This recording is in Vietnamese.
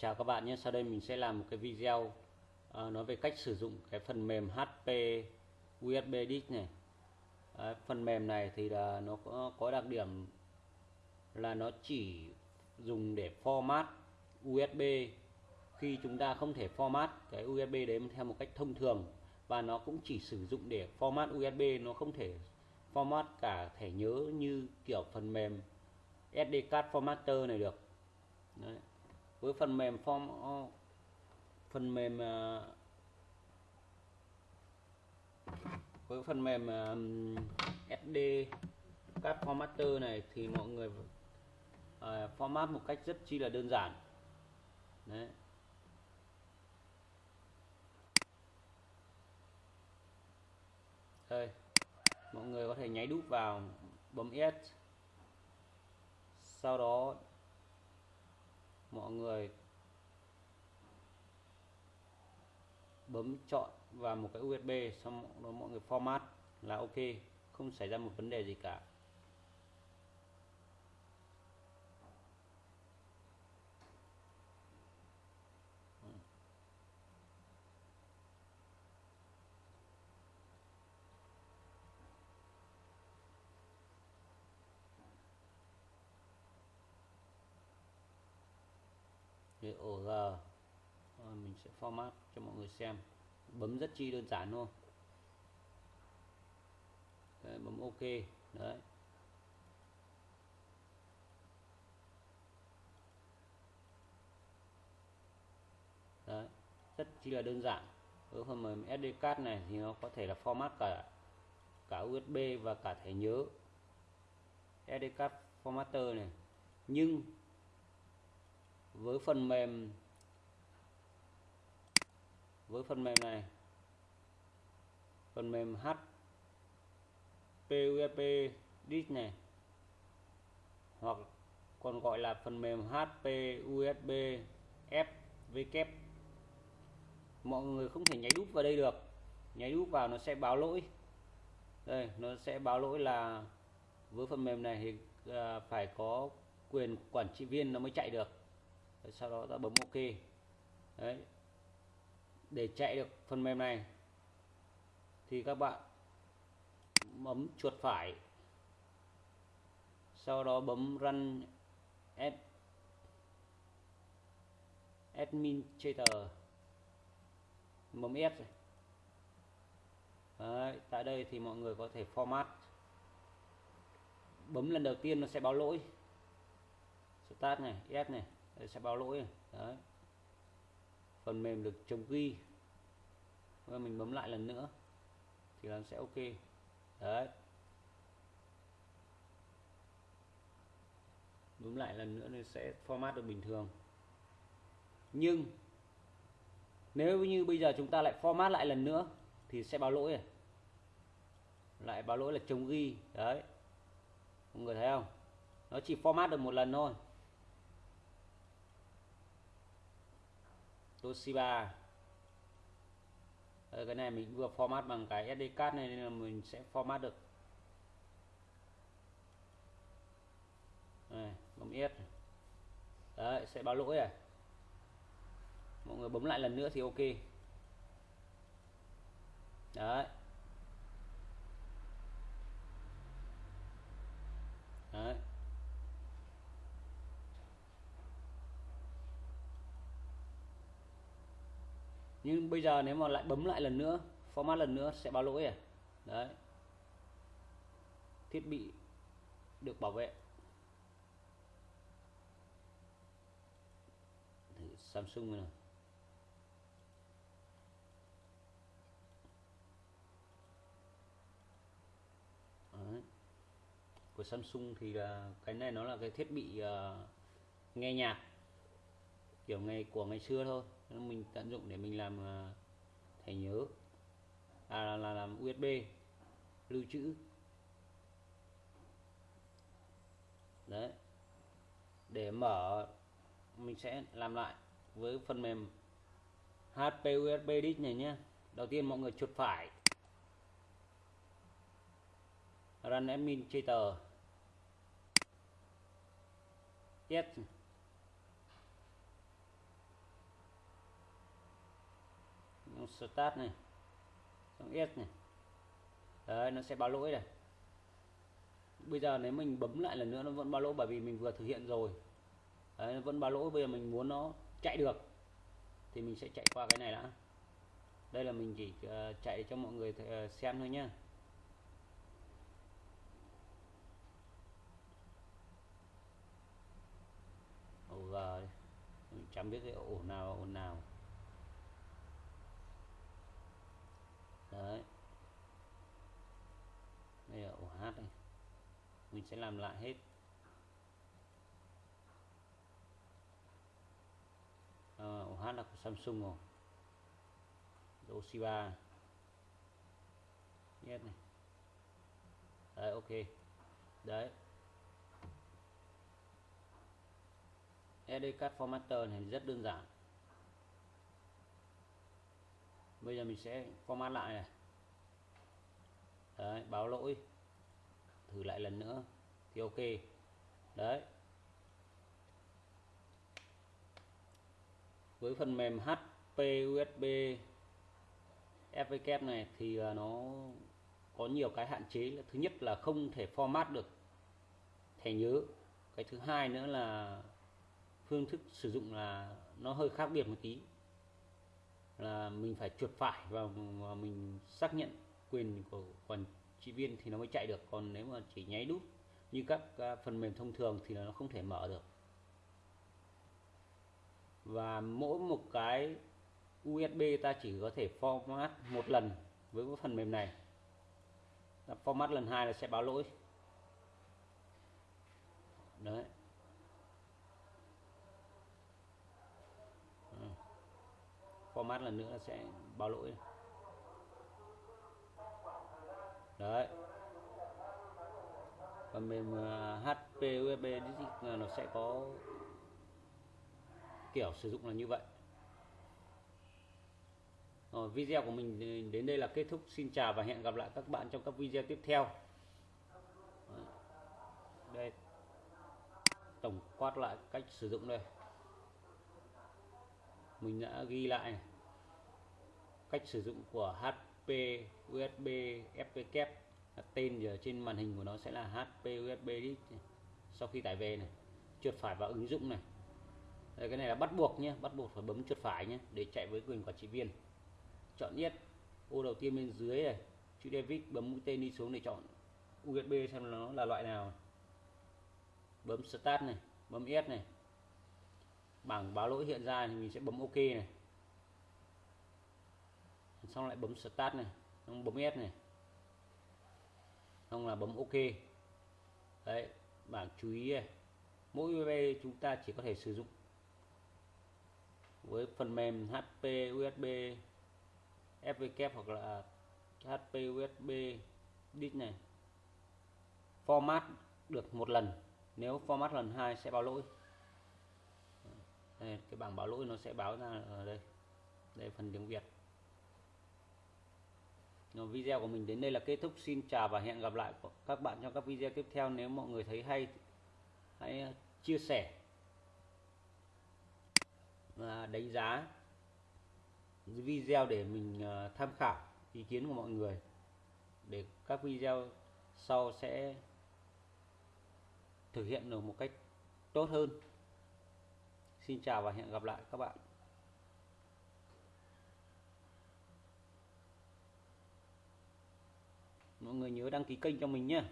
Chào các bạn nhé, sau đây mình sẽ làm một cái video uh, nói về cách sử dụng cái phần mềm HP USB Disk này. Đấy, phần mềm này thì là nó có, có đặc điểm là nó chỉ dùng để format USB khi chúng ta không thể format cái USB đấy theo một cách thông thường và nó cũng chỉ sử dụng để format USB nó không thể format cả thẻ nhớ như kiểu phần mềm SD card formatter này được. Đấy với phần mềm form, phần mềm ờ, với phần mềm ờ, SD card formatter này thì mọi người ờ, format một cách rất chi là đơn giản. Đấy. Đây, mọi người có thể nháy đúp vào bấm S. Sau đó mọi người bấm chọn vào một cái USB xong đó mọi người format là ok, không xảy ra một vấn đề gì cả. Để OG mình sẽ format cho mọi người xem. Bấm rất chi đơn giản thôi. Đấy, bấm ok. Đấy. Đấy rất chi là đơn giản. Với phần mềm SD card này thì nó có thể là format cả cả USB và cả thẻ nhớ. SD card formatter này. Nhưng với phần mềm, với phần mềm này, phần mềm HPUSB disk này, hoặc còn gọi là phần mềm HP USB FW mọi người không thể nháy đúp vào đây được. Nháy đúp vào nó sẽ báo lỗi. Đây, nó sẽ báo lỗi là với phần mềm này thì à, phải có quyền quản trị viên nó mới chạy được sau đó ta bấm ok. Đấy. Để chạy được phần mềm này thì các bạn bấm chuột phải. Sau đó bấm run ad administrator bấm S Đấy, tại đây thì mọi người có thể format. Bấm lần đầu tiên nó sẽ báo lỗi. Start này S này. Sẽ báo lỗi này. đấy. Phần mềm được chống ghi và mình bấm lại lần nữa, thì nó sẽ ok. Đấy. Bấm lại lần nữa thì sẽ format được bình thường. Nhưng, nếu như bây giờ chúng ta lại format lại lần nữa, thì sẽ báo lỗi này lại báo lỗi là chống ghi. Đấy. Mọi người thấy không? Nó chỉ format được một lần thôi. Toshiba. Đây, cái này mình vừa format bằng cái SD card này nên là mình sẽ format được. Này, bấm S đấy sẽ báo lỗi này. Mọi người bấm lại lần nữa thì ok. Đấy đấy. Nhưng bây giờ nếu mà lại bấm lại lần nữa format lần nữa sẽ báo lỗi à? Đấy. Thiết bị được bảo vệ. Thử Samsung này Đấy. của Samsung thì là cái này nó là cái thiết bị uh, nghe nhạc kiểu ngày của ngày xưa thôi. Mình tận dụng để mình làm ờ, thẻ nhớ. À, là, là làm USB lưu trữ. Đấy. Để mở mình sẽ làm lại với phần mềm HP USB disk này nhé đầu tiên mọi người chuột phải. Run administrator yes. Xong start này. Xong s này. Đấy nó sẽ báo lỗi này. Bây giờ nếu mình bấm lại lần nữa nó vẫn báo lỗi bởi vì mình vừa thực hiện rồi. Đấy, nó vẫn báo lỗi bây giờ mình muốn nó chạy được thì mình sẽ chạy qua cái này đã. Đây là mình chỉ uh, chạy cho mọi người uh, xem thôi nhá. Ổ mình chẳng biết cái ổ nào ổ nào đấy đây này mình sẽ làm lại hết. À, ổ hát là của Samsung rồi. Toshiba yes này. Đấy ok. Đấy. SD card formatter này rất đơn giản. Bây giờ mình sẽ format lại này. Đấy, báo lỗi thử lại lần nữa, thì ok. Đấy. Với phần mềm HP USB FVK này thì à, nó có nhiều cái hạn chế. Thứ nhất là không thể format được, thẻ nhớ. Cái thứ hai nữa là phương thức sử dụng là nó hơi khác biệt một tí. Là mình phải chuột phải và mình xác nhận quyền của quản trị viên thì nó mới chạy được, còn nếu mà chỉ nháy đút như các à, phần mềm thông thường thì nó không thể mở được. Và mỗi một cái USB ta chỉ có thể format một lần với cái phần mềm này. Format lần hai là sẽ báo lỗi. Đấy. Ừ. Format lần nữa sẽ báo lỗi. Đấy. Phần mềm à, HP USB à, nó sẽ có kiểu sử dụng là như vậy. Rồi, video của mình đến đây là kết thúc. Xin chào và hẹn gặp lại các bạn trong các video tiếp theo. Đây. Tổng quát lại cách sử dụng đây. Mình đã ghi lại cách sử dụng của HP USB FPK tên ở trên màn hình của nó sẽ là HP USB sau khi tải về này chuột phải vào ứng dụng này. Đây, cái này là bắt buộc nhé bắt buộc phải bấm chuột phải nhé để chạy với quyền quản trị viên. Chọn nhất ô đầu tiên bên dưới này chữ David bấm mũi tên đi xuống để chọn USB xem nó là loại nào. Bấm start này bấm S này. Bảng báo lỗi hiện ra thì mình sẽ bấm OK này xong lại bấm start này xong bấm S này. Xong là bấm OK. Đấy bảng chú ý này. Mỗi USB chúng ta chỉ có thể sử dụng với phần mềm HP USB FVK hoặc là HP USB disk này. Format được một lần. Nếu format lần hai sẽ báo lỗi. Đây, cái bảng báo lỗi nó sẽ báo ra ở đây. Đây phần tiếng Việt video của mình đến đây là kết thúc. Xin chào và hẹn gặp lại các bạn trong các video tiếp theo. Nếu mọi người thấy hay, hãy ờ, chia sẻ và đánh giá video để mình ờ, tham khảo ý kiến của mọi người, để các video sau sẽ thực hiện được một cách tốt hơn. Xin chào và hẹn gặp lại các bạn. Mọi người nhớ đăng ký kênh cho mình nhé.